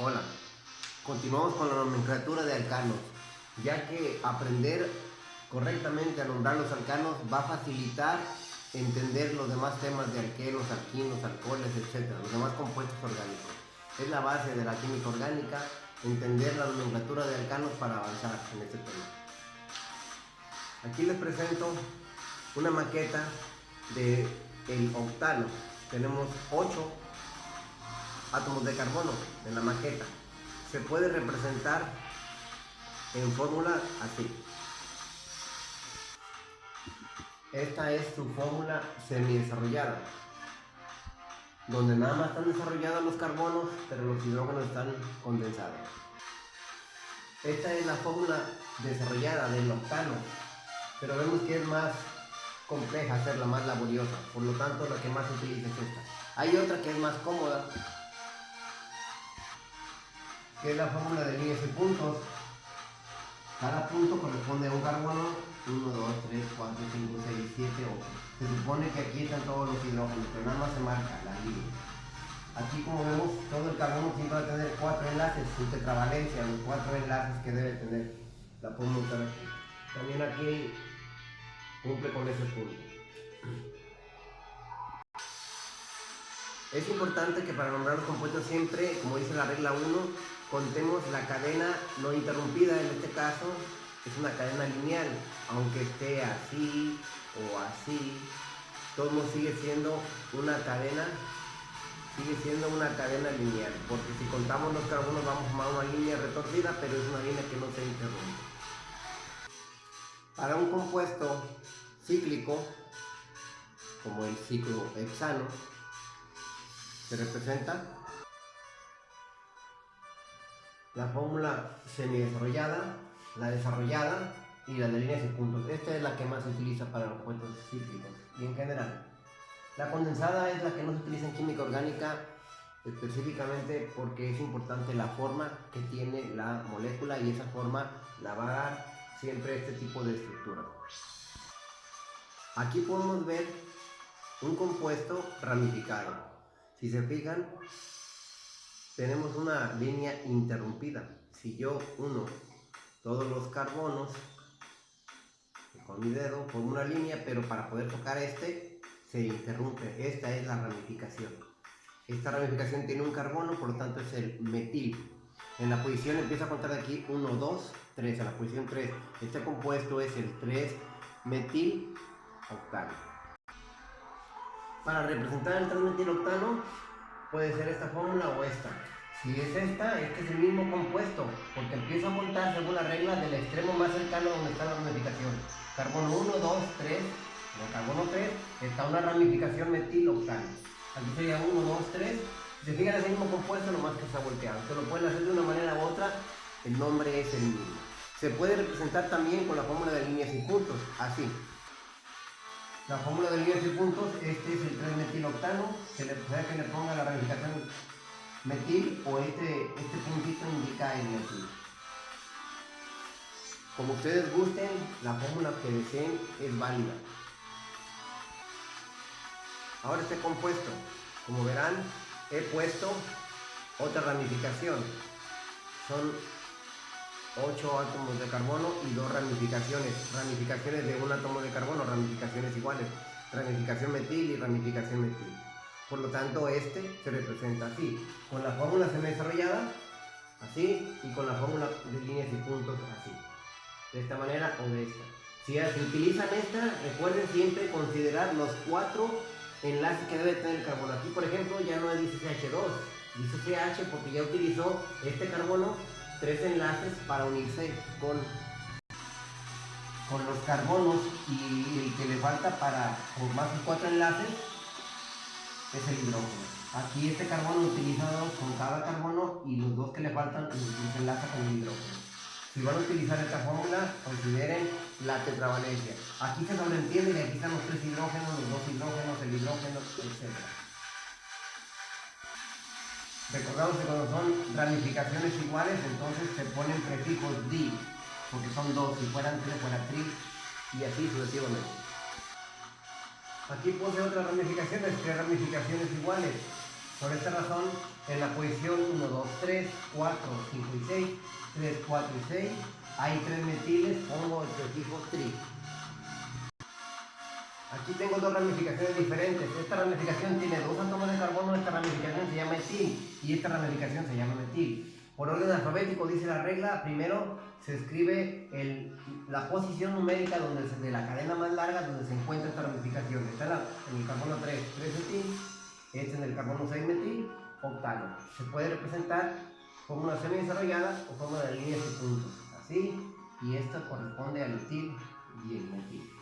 Hola, continuamos con la nomenclatura de alcanos, ya que aprender correctamente a nombrar los alcanos va a facilitar entender los demás temas de alquenos, alquinos, alcoholes, etc., los demás compuestos orgánicos. Es la base de la química orgánica, entender la nomenclatura de alcanos para avanzar en este tema. Aquí les presento una maqueta de el octano. Tenemos 8 átomos de carbono en la maqueta. Se puede representar en fórmula así. Esta es su fórmula semi-desarrollada, donde nada más están desarrollados los carbonos, pero los hidrógenos están condensados. Esta es la fórmula desarrollada del octano, pero vemos que es más compleja hacerla, más laboriosa, por lo tanto la que más se utiliza es esta. Hay otra que es más cómoda, que es la fórmula de líneas y puntos. Cada punto corresponde a un carbono, 1, 2, 3, 4, 5, 6, 7, 8. Se supone que aquí están todos los hidrógenos, pero nada más se marca la línea. Aquí como vemos, todo el carbono siempre va a tener cuatro enlaces, su tetravalencia, los cuatro enlaces que debe tener. La podemos usar aquí. También aquí cumple con ese punto. Es importante que para nombrar los compuestos siempre, como dice la regla 1, contemos la cadena no interrumpida, en este caso es una cadena lineal, aunque esté así o así, todo sigue siendo una cadena, sigue siendo una cadena lineal, porque si contamos los carbonos vamos a una línea retorcida, pero es una línea que no se interrumpe. Para un compuesto cíclico, como el ciclo hexano, se representa la fórmula semi-desarrollada, la desarrollada y la de líneas y puntos. Esta es la que más se utiliza para los compuestos cíclicos y en general. La condensada es la que no se utiliza en química orgánica específicamente porque es importante la forma que tiene la molécula y esa forma la va a dar siempre este tipo de estructura. Aquí podemos ver un compuesto ramificado. Si se fijan, tenemos una línea interrumpida. Si yo uno todos los carbonos con mi dedo por una línea, pero para poder tocar este se interrumpe. Esta es la ramificación. Esta ramificación tiene un carbono, por lo tanto es el metil. En la posición empieza a contar de aquí 1, 2, 3. En la posición 3, este compuesto es el 3 metil octano. Para representar el 3 metil octano puede ser esta fórmula o esta. Si es esta, este es el mismo compuesto, porque empieza a montar según la regla del extremo más cercano donde está la ramificación. Carbono 1, 2, 3, en carbono 3 está una ramificación metil octano. Aquí sería 1, 2, 3. Si se fijan es el mismo compuesto, nomás que está volteado. Se lo pueden hacer de una manera u otra, el nombre es el mismo. Se puede representar también con la fórmula de líneas y puntos, así. La fórmula de líneas y puntos, este es el 3 metiloctano, se le puede que le ponga la ramificación metil o este, este puntito indica el metil. Como ustedes gusten, la fórmula que deseen es válida. Ahora este compuesto, como verán, he puesto otra ramificación. Son 8 átomos de carbono y dos ramificaciones. Ramificaciones de un átomo de carbono, ramificaciones iguales. Ramificación metil y ramificación metil. Por lo tanto, este se representa así, con la fórmula semi-desarrollada, así, y con la fórmula de líneas y puntos, así. De esta manera o de esta. Si se utilizan esta, recuerden siempre considerar los cuatro enlaces que debe tener el carbono. Aquí, por ejemplo, ya no dice CH2, dice CH porque ya utilizó este carbono tres enlaces para unirse con, con los carbonos y el que le falta para formar sus cuatro enlaces es el hidrógeno. Aquí este carbono utilizado con cada carbono y los dos que le faltan los enlaza con el hidrógeno. Si van a utilizar esta fórmula, consideren la tetravalencia. Aquí se sobreentiende que aquí están los tres hidrógenos, los dos hidrógenos, el hidrógeno, etc. Recordamos que cuando son ramificaciones iguales, entonces se ponen prefijos di, porque son dos, si fueran tres, fuera tri, y así sucesivamente. Aquí posee otras ramificaciones, tres ramificaciones iguales. Por esta razón, en la posición 1, 2, 3, 4, 5 y 6, 3, 4 y 6, hay tres metiles, pongo el prefijo tri. Aquí tengo dos ramificaciones diferentes. Esta ramificación tiene dos átomos de carbono, esta ramificación se llama etil y esta ramificación se llama metil. Por orden alfabético dice la regla, primero se escribe la posición numérica donde de la cadena más larga donde se encuentra esta ramificación. Está en, el carbono 3, 3 etil, este en el carbono 6 metil, octano. Se puede representar como una semi desarrollada o como de líneas y puntos. Así, y esto corresponde al etil y el metil.